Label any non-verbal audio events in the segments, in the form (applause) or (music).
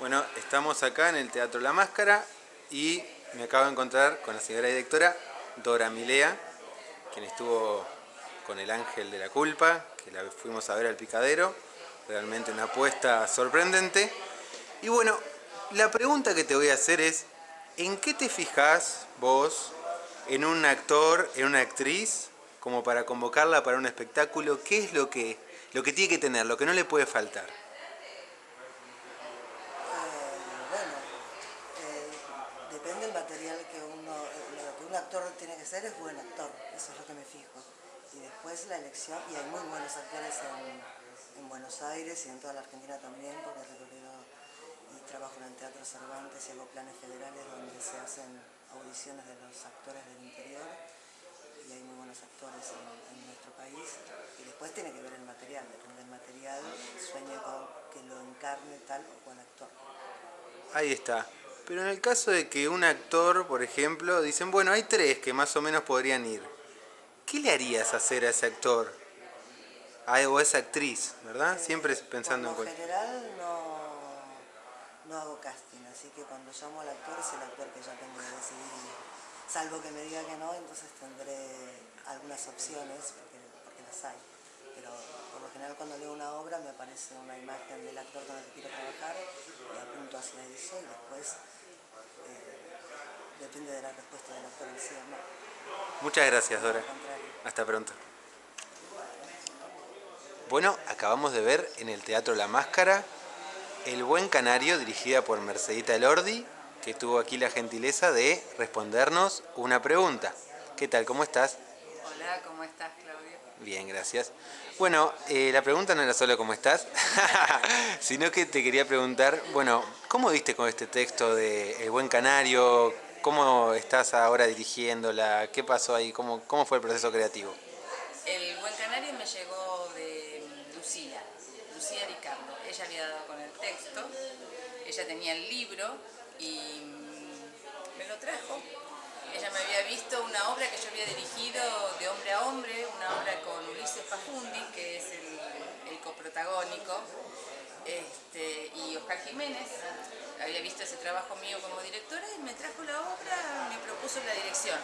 Bueno, estamos acá en el Teatro La Máscara y me acabo de encontrar con la señora directora Dora Milea, quien estuvo con el Ángel de la Culpa, que la fuimos a ver al picadero, realmente una apuesta sorprendente. Y bueno, la pregunta que te voy a hacer es, ¿en qué te fijas vos en un actor, en una actriz, como para convocarla para un espectáculo? ¿Qué es lo que, lo que tiene que tener, lo que no le puede faltar? Tiene que ser es buen actor, eso es lo que me fijo. Y después la elección, y hay muy buenos actores en, Buenos Aires y en toda la Argentina también, porque recorrido y trabajo en el Teatro Cervantes y hago planes federales donde se hacen audiciones de los actores del interior y hay muy buenos actores en, nuestro país. Y después tiene que ver el material, depende del material, sueño con que lo encarne tal o cual actor. Ahí está. Pero en el caso de que un actor, por ejemplo, dicen, bueno, hay tres que más o menos podrían ir. ¿Qué le harías hacer a ese actor? o a esa actriz, ¿verdad? Siempre pensando en... En general no, hago casting, así que cuando llamo al actor es el actor que yo tengo que decidir. Salvo que me diga que no, entonces tendré algunas opciones, porque, porque las hay. Pero por lo general cuando leo una obra me aparece una imagen del actor con el que quiero trabajar y apunto hacia eso y después depende de la respuesta de la policía. Muchas gracias, Dora. Hasta pronto. Bueno, acabamos de ver en el Teatro La Máscara El Buen Canario, dirigida por Mercedita Elordi, que tuvo aquí la gentileza de respondernos una pregunta. ¿Qué tal? ¿Cómo estás? Hola, ¿cómo estás, Claudio? Bien, gracias. Bueno, eh, la pregunta no era solo cómo estás, (laughs) sino que te quería preguntar, bueno, ¿cómo viste con este texto de El Buen Canario? ¿Cómo estás ahora dirigiéndola? ¿Qué pasó ahí? ¿Cómo, cómo fue el proceso creativo? El Buen Canario me llegó de Lucía, Lucía Ricardo. Ella había dado con el texto, ella tenía el libro y me lo trajo. Ella me había visto una obra que yo había dirigido de hombre a hombre, una obra con Ulises Pajundi, que es el, coprotagónico, este, y Oscar Jiménez había visto ese trabajo mío como directora y me trajo la obra, me propuso la dirección.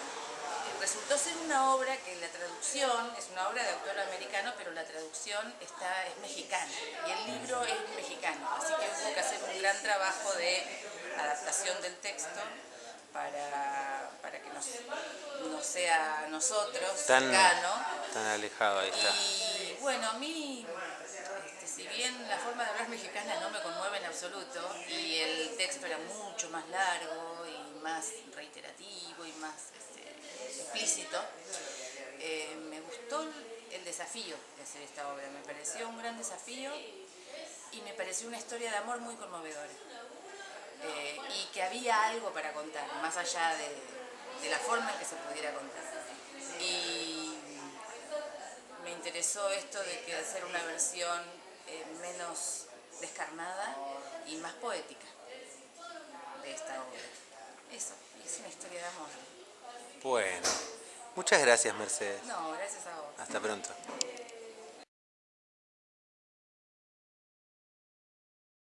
Resultó ser una obra que la traducción, es una obra de autor americano, pero la traducción está, es mexicana y el libro es mexicano, así que hubo que hacer un gran trabajo de adaptación del texto para, para que no, sea nosotros tan, Tan alejado, ahí está. Y bueno, a mí si bien la forma de hablar mexicana no me conmueve en absoluto y el texto era mucho más largo y más reiterativo y más este, explícito, eh, me gustó el desafío de hacer esta obra, me pareció un gran desafío y me pareció una historia de amor muy conmovedora eh, y que había algo para contar, más allá de, de la forma en que se pudiera contar. Y me interesó esto de que hacer una versión eh, menos descarnada y más poética de esta obra. Eso, es una historia de amor. Bueno, muchas gracias Mercedes. No, gracias a vos. Hasta pronto.